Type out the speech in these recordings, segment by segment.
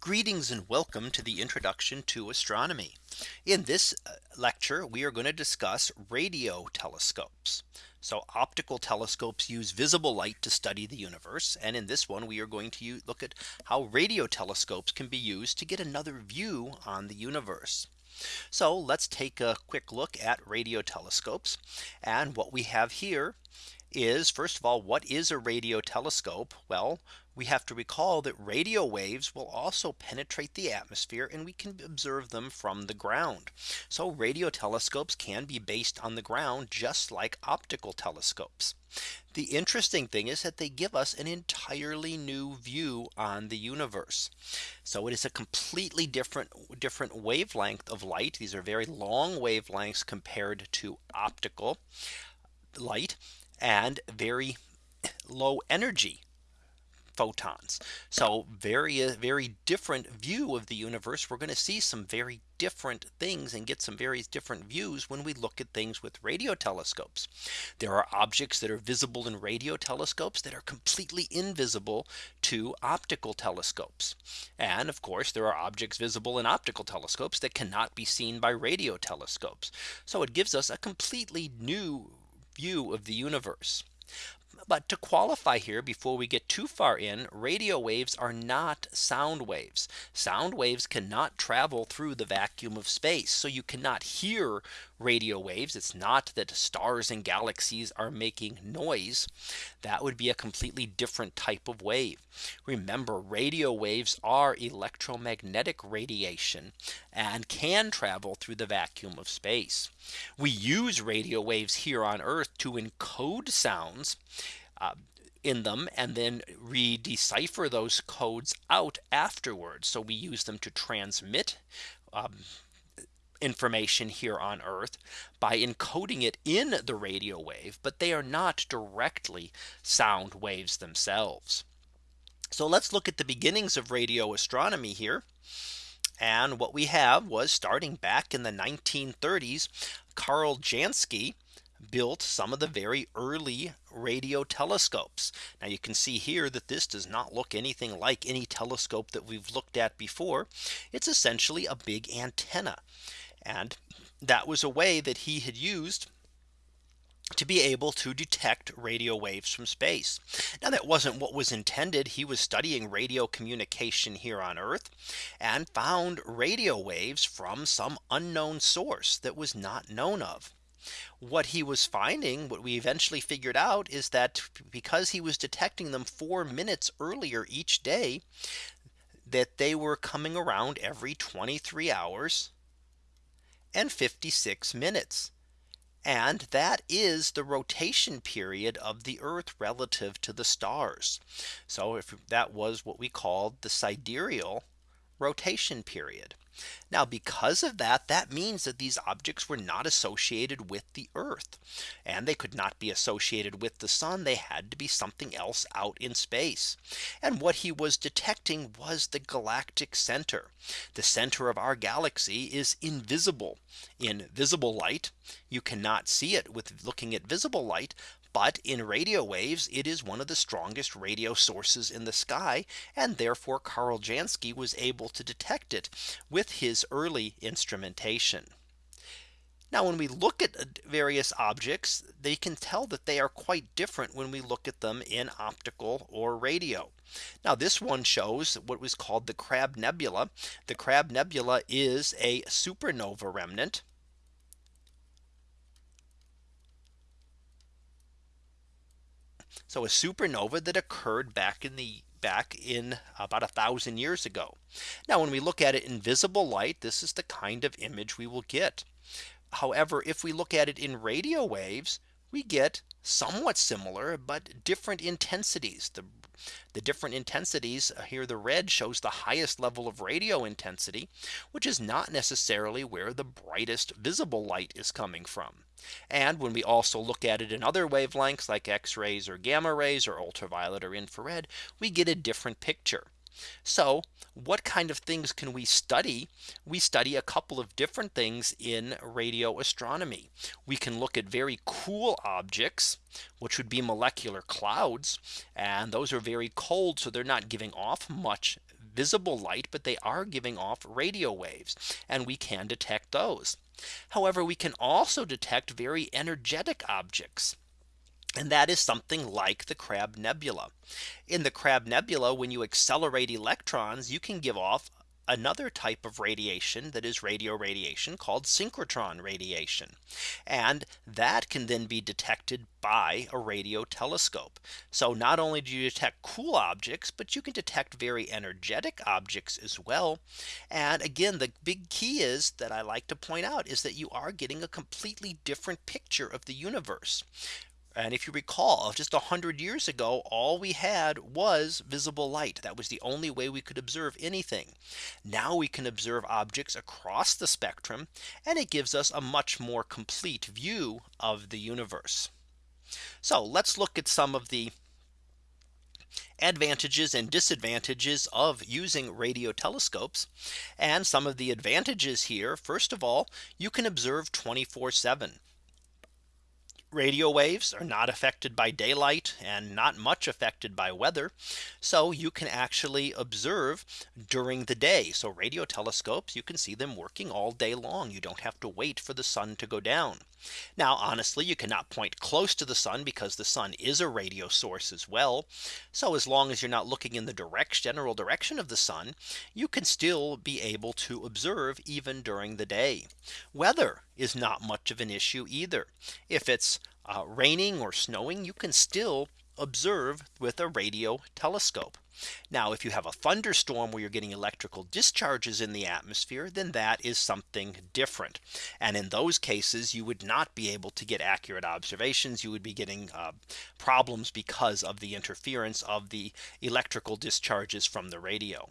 Greetings and welcome to the introduction to astronomy. In this uh, lecture, we are going to discuss radio telescopes. So optical telescopes use visible light to study the universe. And in this one, we are going to look at how radio telescopes can be used to get another view on the universe. So let's take a quick look at radio telescopes. And what we have here is first of all, what is a radio telescope? Well, we have to recall that radio waves will also penetrate the atmosphere and we can observe them from the ground. So radio telescopes can be based on the ground just like optical telescopes. The interesting thing is that they give us an entirely new view on the universe. So it is a completely different different wavelength of light. These are very long wavelengths compared to optical light and very low energy photons. So very, uh, very different view of the universe. We're going to see some very different things and get some very different views when we look at things with radio telescopes. There are objects that are visible in radio telescopes that are completely invisible to optical telescopes. And of course, there are objects visible in optical telescopes that cannot be seen by radio telescopes. So it gives us a completely new view of the universe. But to qualify here before we get too far in radio waves are not sound waves. Sound waves cannot travel through the vacuum of space. So you cannot hear radio waves. It's not that stars and galaxies are making noise. That would be a completely different type of wave. Remember radio waves are electromagnetic radiation and can travel through the vacuum of space. We use radio waves here on Earth to encode sounds uh, in them and then re-decipher those codes out afterwards. So we use them to transmit um, information here on Earth by encoding it in the radio wave, but they are not directly sound waves themselves. So let's look at the beginnings of radio astronomy here. And what we have was starting back in the 1930s, Karl Jansky built some of the very early radio telescopes. Now you can see here that this does not look anything like any telescope that we've looked at before. It's essentially a big antenna. And that was a way that he had used to be able to detect radio waves from space. Now that wasn't what was intended. He was studying radio communication here on Earth and found radio waves from some unknown source that was not known of. What he was finding, what we eventually figured out is that because he was detecting them four minutes earlier each day, that they were coming around every 23 hours and 56 minutes. And that is the rotation period of the Earth relative to the stars. So if that was what we called the sidereal rotation period. Now because of that, that means that these objects were not associated with the Earth and they could not be associated with the sun. They had to be something else out in space. And what he was detecting was the galactic center. The center of our galaxy is invisible in visible light. You cannot see it with looking at visible light. But in radio waves, it is one of the strongest radio sources in the sky. And therefore Karl Jansky was able to detect it with his early instrumentation. Now when we look at uh, various objects, they can tell that they are quite different when we look at them in optical or radio. Now this one shows what was called the Crab Nebula. The Crab Nebula is a supernova remnant So a supernova that occurred back in the back in about a thousand years ago. Now when we look at it in visible light, this is the kind of image we will get. However, if we look at it in radio waves, we get somewhat similar, but different intensities. The, the different intensities uh, here, the red shows the highest level of radio intensity, which is not necessarily where the brightest visible light is coming from. And when we also look at it in other wavelengths like X rays or gamma rays or ultraviolet or infrared, we get a different picture. So what kind of things can we study? We study a couple of different things in radio astronomy. We can look at very cool objects, which would be molecular clouds. And those are very cold. So they're not giving off much visible light, but they are giving off radio waves and we can detect those. However, we can also detect very energetic objects. And that is something like the Crab Nebula. In the Crab Nebula, when you accelerate electrons, you can give off another type of radiation that is radio radiation called synchrotron radiation. And that can then be detected by a radio telescope. So not only do you detect cool objects, but you can detect very energetic objects as well. And again, the big key is that I like to point out is that you are getting a completely different picture of the universe. And if you recall just a hundred years ago, all we had was visible light. That was the only way we could observe anything. Now we can observe objects across the spectrum and it gives us a much more complete view of the universe. So let's look at some of the advantages and disadvantages of using radio telescopes and some of the advantages here. First of all, you can observe 24 7 radio waves are not affected by daylight and not much affected by weather. So you can actually observe during the day. So radio telescopes, you can see them working all day long. You don't have to wait for the sun to go down. Now, honestly, you cannot point close to the sun because the sun is a radio source as well. So as long as you're not looking in the direct general direction of the sun, you can still be able to observe even during the day. Weather is not much of an issue either. If it's uh, raining or snowing, you can still observe with a radio telescope. Now, if you have a thunderstorm where you're getting electrical discharges in the atmosphere, then that is something different. And in those cases, you would not be able to get accurate observations. You would be getting uh, problems because of the interference of the electrical discharges from the radio.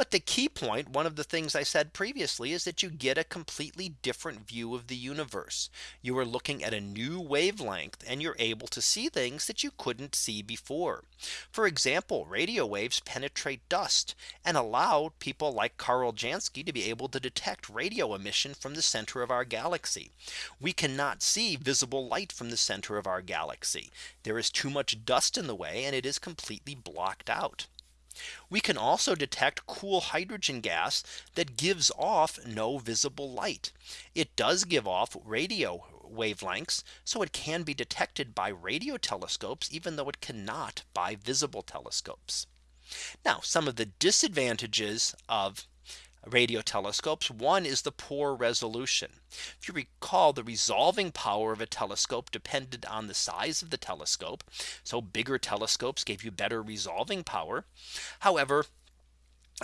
But the key point, one of the things I said previously is that you get a completely different view of the universe. You are looking at a new wavelength and you're able to see things that you couldn't see before. For example, radio waves penetrate dust and allow people like Karl Jansky to be able to detect radio emission from the center of our galaxy. We cannot see visible light from the center of our galaxy. There is too much dust in the way and it is completely blocked out. We can also detect cool hydrogen gas that gives off no visible light. It does give off radio wavelengths. So it can be detected by radio telescopes, even though it cannot by visible telescopes. Now some of the disadvantages of radio telescopes. One is the poor resolution. If you recall the resolving power of a telescope depended on the size of the telescope. So bigger telescopes gave you better resolving power. However,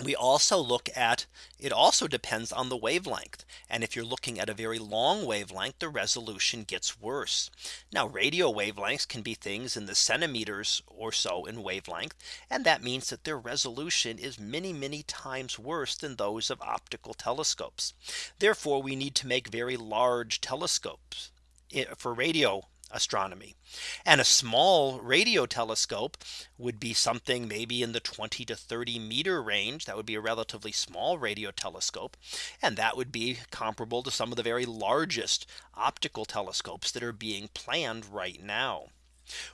we also look at it also depends on the wavelength. And if you're looking at a very long wavelength, the resolution gets worse. Now radio wavelengths can be things in the centimeters or so in wavelength. And that means that their resolution is many, many times worse than those of optical telescopes. Therefore, we need to make very large telescopes eh, for radio astronomy. And a small radio telescope would be something maybe in the 20 to 30 meter range. That would be a relatively small radio telescope. And that would be comparable to some of the very largest optical telescopes that are being planned right now.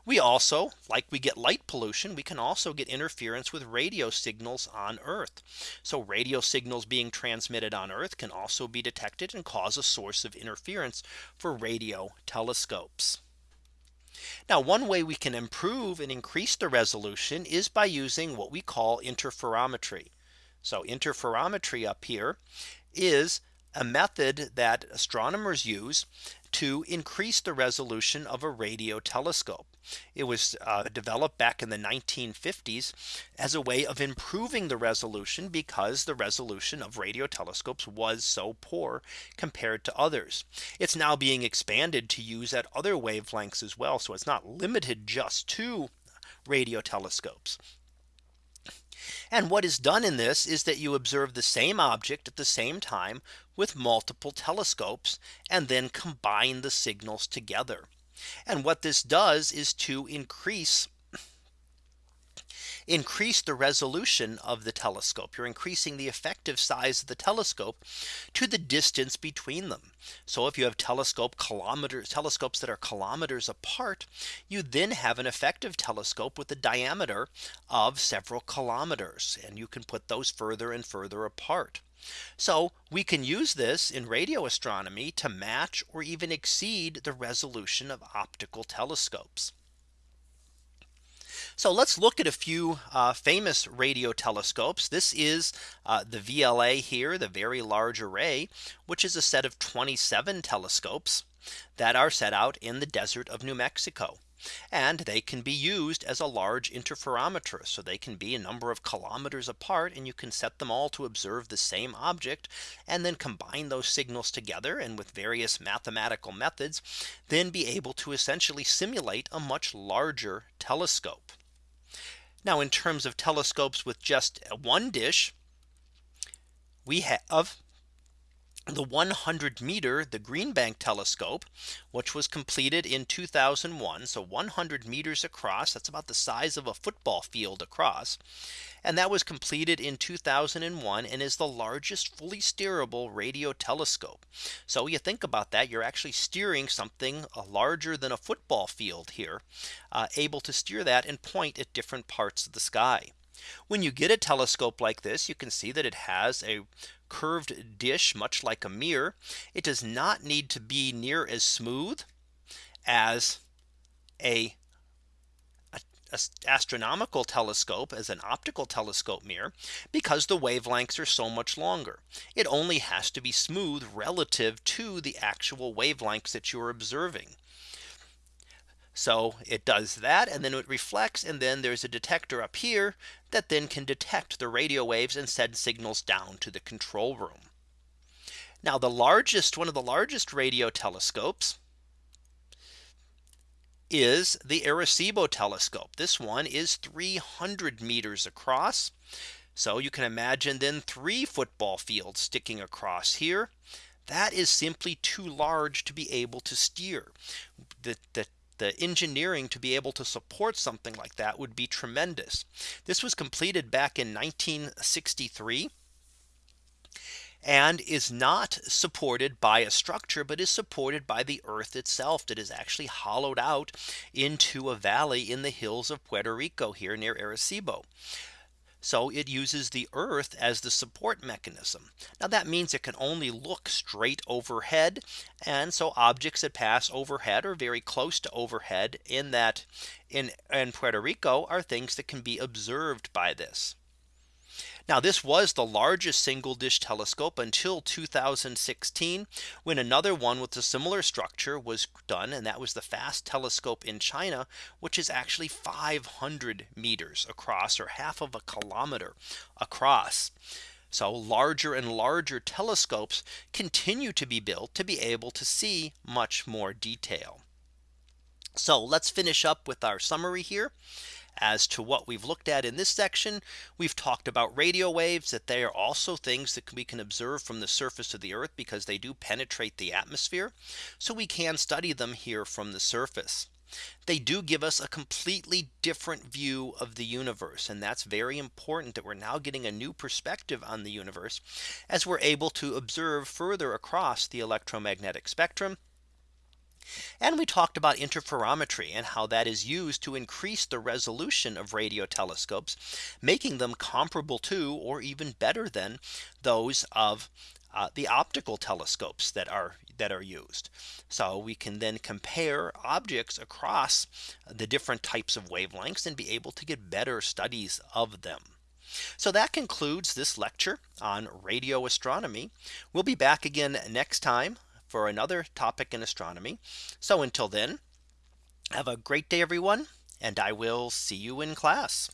We also like we get light pollution, we can also get interference with radio signals on Earth. So radio signals being transmitted on Earth can also be detected and cause a source of interference for radio telescopes. Now one way we can improve and increase the resolution is by using what we call interferometry. So interferometry up here is a method that astronomers use to increase the resolution of a radio telescope. It was uh, developed back in the 1950s as a way of improving the resolution because the resolution of radio telescopes was so poor compared to others. It's now being expanded to use at other wavelengths as well. So it's not limited just to radio telescopes. And what is done in this is that you observe the same object at the same time with multiple telescopes and then combine the signals together. And what this does is to increase increase the resolution of the telescope. You're increasing the effective size of the telescope to the distance between them. So if you have telescope kilometers telescopes that are kilometers apart, you then have an effective telescope with a diameter of several kilometers and you can put those further and further apart. So we can use this in radio astronomy to match or even exceed the resolution of optical telescopes. So let's look at a few uh, famous radio telescopes. This is uh, the VLA here, the Very Large Array, which is a set of 27 telescopes that are set out in the desert of New Mexico. And they can be used as a large interferometer. So they can be a number of kilometers apart and you can set them all to observe the same object and then combine those signals together and with various mathematical methods then be able to essentially simulate a much larger telescope. Now in terms of telescopes with just one dish, we have the 100 meter the Green Bank telescope, which was completed in 2001. So 100 meters across that's about the size of a football field across. And that was completed in 2001 and is the largest fully steerable radio telescope. So you think about that you're actually steering something uh, larger than a football field here uh, able to steer that and point at different parts of the sky. When you get a telescope like this, you can see that it has a curved dish, much like a mirror. It does not need to be near as smooth as a astronomical telescope as an optical telescope mirror because the wavelengths are so much longer. It only has to be smooth relative to the actual wavelengths that you're observing. So it does that and then it reflects and then there's a detector up here that then can detect the radio waves and send signals down to the control room. Now the largest one of the largest radio telescopes is the Arecibo telescope. This one is 300 meters across. So you can imagine then three football fields sticking across here. That is simply too large to be able to steer. The, the the engineering to be able to support something like that would be tremendous. This was completed back in 1963 and is not supported by a structure but is supported by the earth itself that is actually hollowed out into a valley in the hills of Puerto Rico here near Arecibo. So it uses the earth as the support mechanism. Now that means it can only look straight overhead. And so objects that pass overhead or very close to overhead in that in, in Puerto Rico are things that can be observed by this. Now this was the largest single dish telescope until 2016 when another one with a similar structure was done and that was the FAST telescope in China which is actually 500 meters across or half of a kilometer across. So larger and larger telescopes continue to be built to be able to see much more detail. So let's finish up with our summary here as to what we've looked at in this section. We've talked about radio waves that they are also things that we can observe from the surface of the earth because they do penetrate the atmosphere. So we can study them here from the surface. They do give us a completely different view of the universe. And that's very important that we're now getting a new perspective on the universe as we're able to observe further across the electromagnetic spectrum and we talked about interferometry and how that is used to increase the resolution of radio telescopes, making them comparable to or even better than those of uh, the optical telescopes that are that are used. So we can then compare objects across the different types of wavelengths and be able to get better studies of them. So that concludes this lecture on radio astronomy. We'll be back again next time for another topic in astronomy. So until then, have a great day, everyone, and I will see you in class.